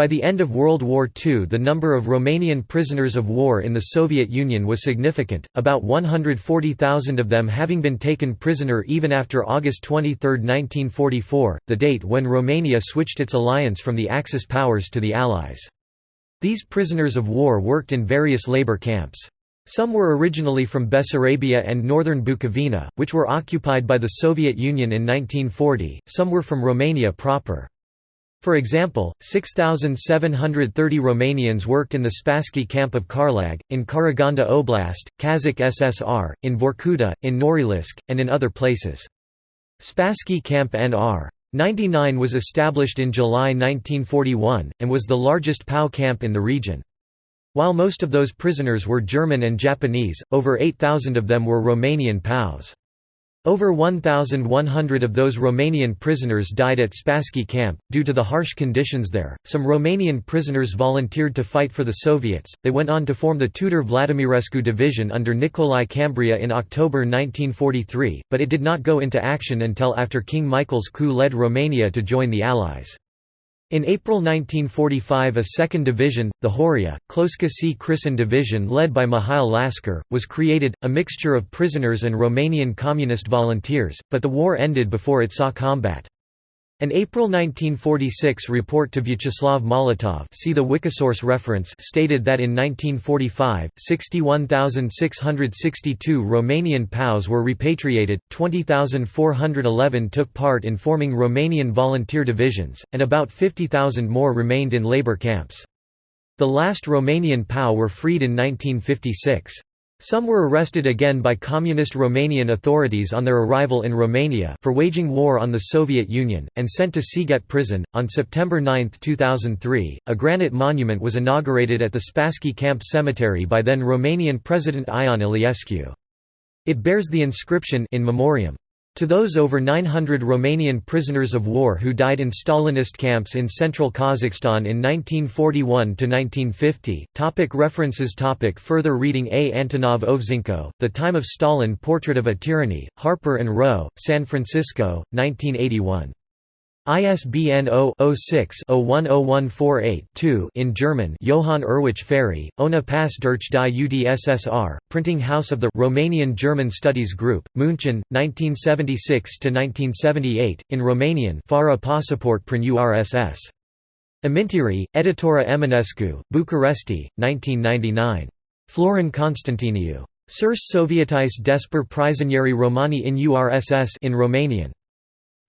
By the end of World War II the number of Romanian prisoners of war in the Soviet Union was significant, about 140,000 of them having been taken prisoner even after August 23, 1944, the date when Romania switched its alliance from the Axis powers to the Allies. These prisoners of war worked in various labor camps. Some were originally from Bessarabia and northern Bukovina, which were occupied by the Soviet Union in 1940, some were from Romania proper. For example, 6,730 Romanians worked in the Spassky camp of Karlag, in Karaganda Oblast, Kazakh SSR, in Vorkuta, in Norilsk, and in other places. Spassky Camp NR. 99 was established in July 1941, and was the largest POW camp in the region. While most of those prisoners were German and Japanese, over 8,000 of them were Romanian POWs. Over 1,100 of those Romanian prisoners died at Spassky camp, due to the harsh conditions there. Some Romanian prisoners volunteered to fight for the Soviets, they went on to form the Tudor Vladimirescu Division under Nicolae Cambrea in October 1943, but it did not go into action until after King Michael's coup led Romania to join the Allies. In April 1945 a second division, the Horia, Cloșca C. Crișan Division led by Mihail Lascăr, was created, a mixture of prisoners and Romanian communist volunteers, but the war ended before it saw combat. An April 1946 report to Vyacheslav Molotov see the Wikisource reference stated that in 1945, 61,662 Romanian POWs were repatriated, 20,411 took part in forming Romanian volunteer divisions, and about 50,000 more remained in labor camps. The last Romanian POW were freed in 1956. Some were arrested again by Communist Romanian authorities on their arrival in Romania for waging war on the Soviet Union, and sent to Sighet prison. On September 9, 2003, a granite monument was inaugurated at the Spassky Camp Cemetery by then Romanian President Ion Iliescu. It bears the inscription in memoriam. To those over 900 Romanian prisoners of war who died in Stalinist camps in central Kazakhstan in 1941–1950 topic References topic Further reading A. Antonov Ovseyenko, The Time of Stalin Portrait of a Tyranny, Harper & Row, San Francisco, 1981. ISBN 0-06-010148-2 in German Johann Urwich Ferry, Ohne Pass durch die UdSSR, Printing House of the Romanian German Studies Group, München, 1976–1978, in Romanian Fara Passport prin URSS. Amintiri, Editura Eminescu, Bucuresti, 1999. Florin Constantiniu. Surs Sovietais despre prizonieri romani in URSS in Romanian.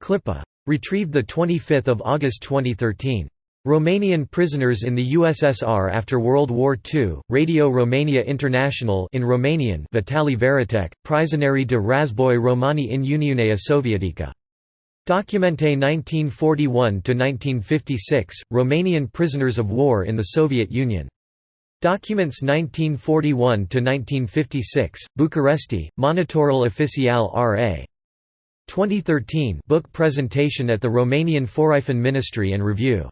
Clipa. Retrieved 25 August 2013. Romanian prisoners in the USSR after World War II, Radio Romania International in Romanian Vitali Văratec, Prizonieri de Razboi Romani in Uniunea Sovietică. Documente 1941–1956, Romanian prisoners of war in the Soviet Union. Documents 1941–1956, Bucuresti, Monitorul Oficial R.A. 2013 book presentation at the Romanian Foreign Ministry and Review